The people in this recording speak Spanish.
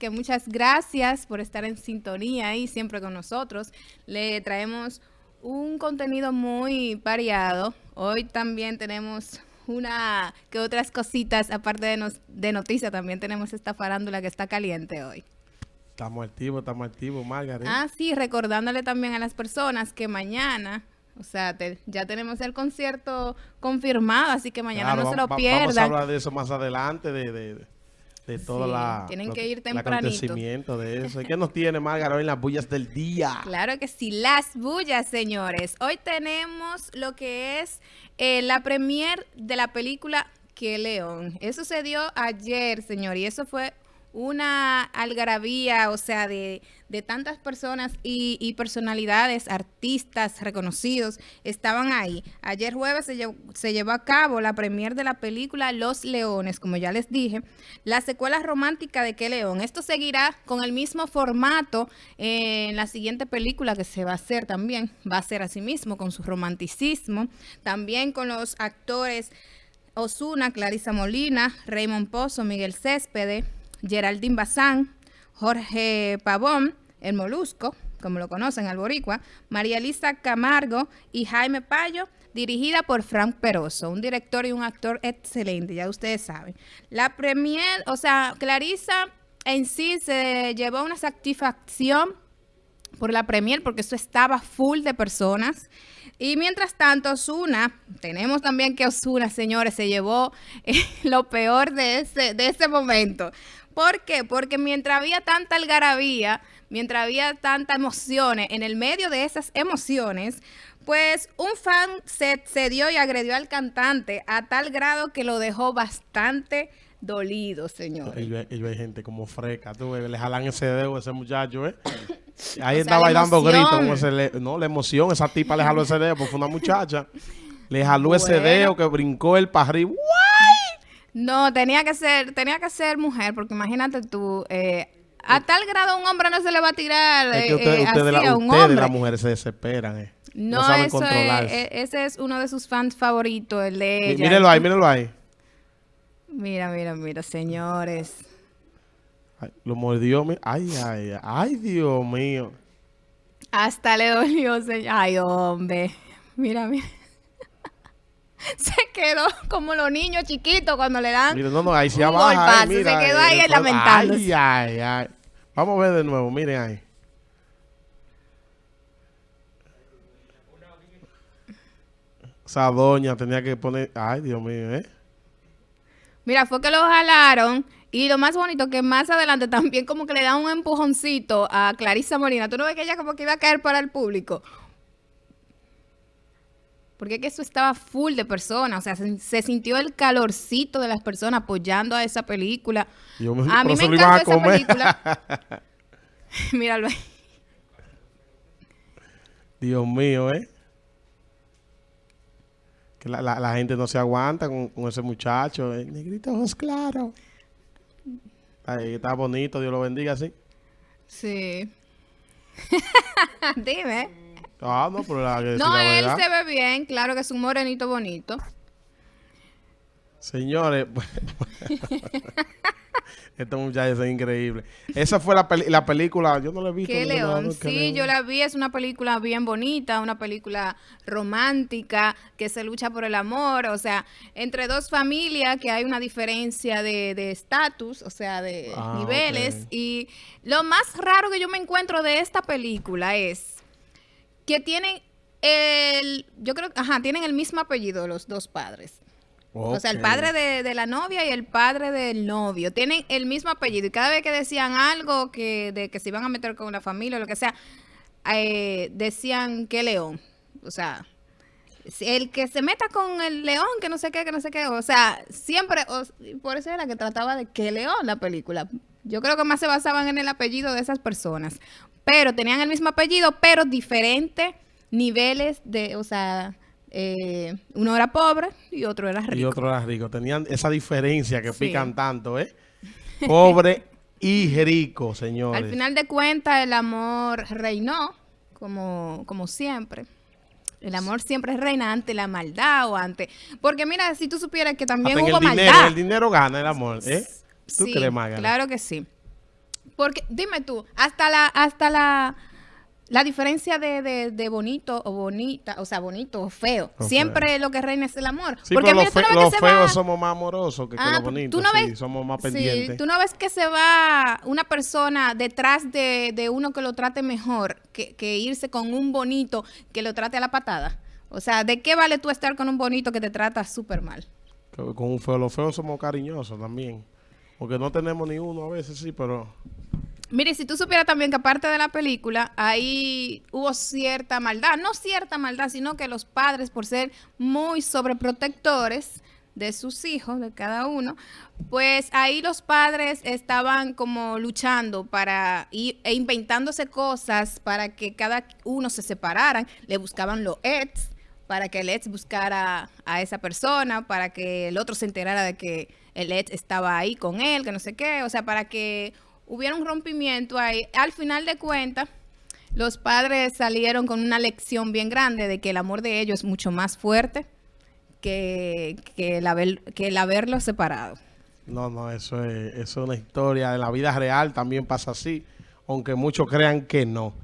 que muchas gracias por estar en sintonía y siempre con nosotros. Le traemos un contenido muy variado. Hoy también tenemos una que otras cositas, aparte de, de noticias, también tenemos esta farándula que está caliente hoy. Estamos activos, estamos activos, Margaret. Ah, sí, recordándole también a las personas que mañana, o sea, ya tenemos el concierto confirmado, así que mañana no se lo pierdan. Vamos a hablar de eso más adelante, de, de, de todo la, tienen que ir tempranito. el acontecimiento de eso. ¿Qué nos tiene, Margaret, hoy en las bullas del día? Claro que sí, las bullas, señores. Hoy tenemos lo que es eh, la premier de la película Que León. Eso se dio ayer, señor, y eso fue una algarabía, o sea, de, tantas personas y, personalidades, artistas reconocidos, estaban ahí. Ayer jueves se llevó, a cabo la premier de la película Los Leones, como ya les dije, la secuela romántica de ¿Qué León? Esto seguirá con el mismo formato en la siguiente película que se va a hacer también, va a ser así mismo, con su romanticismo, también con los actores Osuna, Clarisa Molina, Raymond Pozo, Miguel Céspedes, Geraldine Bazán, Jorge Pavón, el Molusco, como lo conocen, al Boricua, María Elisa Camargo y Jaime Payo, dirigida por Frank Peroso, un director y un actor excelente, ya ustedes saben. La premier, o sea, Clarisa en sí se llevó una satisfacción por la premier, porque eso estaba full de personas. Y mientras tanto, Osuna, tenemos también que Osuna, señores, se llevó eh, lo peor de ese, de ese momento. ¿Por qué? Porque mientras había tanta algarabía, mientras había tantas emociones, en el medio de esas emociones, pues un fan se cedió y agredió al cantante a tal grado que lo dejó bastante dolido, señor. Hay gente como tú le jalan ese dedo a ese muchacho, ¿eh? Ahí estaba bailando gritos, no, la emoción, esa tipa le jaló ese dedo, porque fue una muchacha. Le jaló ese dedo que brincó el para arriba. No, tenía que ser, tenía que ser mujer, porque imagínate tú, eh, a tal grado un hombre no se le va a tirar es que usted, eh, usted así la, a un hombre. las mujeres se desesperan, eh. No, no eso es, ese es uno de sus fans favoritos, el de ella. Mírelo ahí, mírelo ahí. Mira, mira, mira, señores. Lo mordió, ay, ay, ay, Dios mío. Hasta le dolió, señor. Ay, hombre. Mira, mira. se quedó como los niños chiquitos cuando le dan mira, no, no, ahí se abajo, se quedó ahí lamentándose. Ay, ay, ay. Vamos a ver de nuevo, miren ahí. Esa doña tenía que poner... Ay, Dios mío, ¿eh? Mira, fue que lo jalaron y lo más bonito que más adelante también como que le dan un empujoncito a Clarisa Molina. ¿Tú no ves que ella como que iba a caer para el público? porque es que eso estaba full de personas, o sea, se, sintió el calorcito de las personas apoyando a esa película. a mí me encanta esa película. Míralo ahí. Dios mío, ¿eh? Que la, gente no se aguanta con, ese muchacho. El negrito ojos claros. Ahí está bonito, Dios lo bendiga, ¿sí? Sí. Dime. Ah, no, pero la No, él se ve bien, claro que es un morenito bonito. Señores, esta muchacha es increíble. Esa fue la, la película, yo no la he visto. ¿Qué León? sí, yo la vi, es una película bien bonita, una película romántica, que se lucha por el amor, o sea, entre dos familias que hay una diferencia de estatus, o sea, de ah, niveles. Y lo más raro que yo me encuentro de esta película es que tienen el, yo creo, ajá, tienen el mismo apellido los dos padres. O sea, el padre de, la novia y el padre del novio tienen el mismo apellido. Y cada vez que decían algo que de que se iban a meter con la familia o lo que sea, eh, decían que León. O sea, el que se meta con el león, que no sé qué, que no sé qué. O sea, siempre, por eso era que trataba de que León la película. Yo creo que más se basaban en el apellido de esas personas pero tenían el mismo apellido, pero diferentes niveles de, o sea, eh, uno era pobre y otro era rico. Y otro era rico. Tenían esa diferencia que pican tanto, ¿eh? Pobre y rico, señores. Al final de cuentas, el amor reinó, como, como siempre. El amor siempre reina ante la maldad o ante... Porque mira, si tú supieras que también hubo el dinero, maldad. El dinero gana el amor, ¿eh? ¿Tú sí, Claro que sí. Porque, dime tú, hasta la, hasta la, la diferencia de, de, de bonito o bonita, o sea, bonito o feo, siempre lo que reina es el amor. Sí, Porque los, tú fe- no feos va- somos más amorosos que, que Ah, los tú bonitos. no sí, ves- somos más Sí, pendientes. tú no ves que se va una persona detrás de, de uno que lo trate mejor que, que irse con un bonito que lo trate a la patada. O sea, ¿de qué vale tú estar con un bonito que te trata súper mal? Con un feo, los feos somos cariñosos también. Porque no tenemos ni uno a veces, sí, pero... Mire, si tú supieras también que aparte de la película, ahí hubo cierta maldad, no cierta maldad, sino que los padres, por ser muy sobreprotectores de sus hijos, de cada uno, pues ahí los padres estaban como luchando para ir e inventándose cosas para que cada uno se separaran, le buscaban los ex, para que el ex buscara a esa persona, para que el otro se enterara de que el ex estaba ahí con él, que no sé qué, o sea, para que hubiera un rompimiento ahí. Al final de cuentas, los padres salieron con una lección bien grande de que el amor de ellos es mucho más fuerte que, que, el, haber, que el haberlo separado. No, no, eso es, eso es una historia. En la vida real también pasa así, aunque muchos crean que no.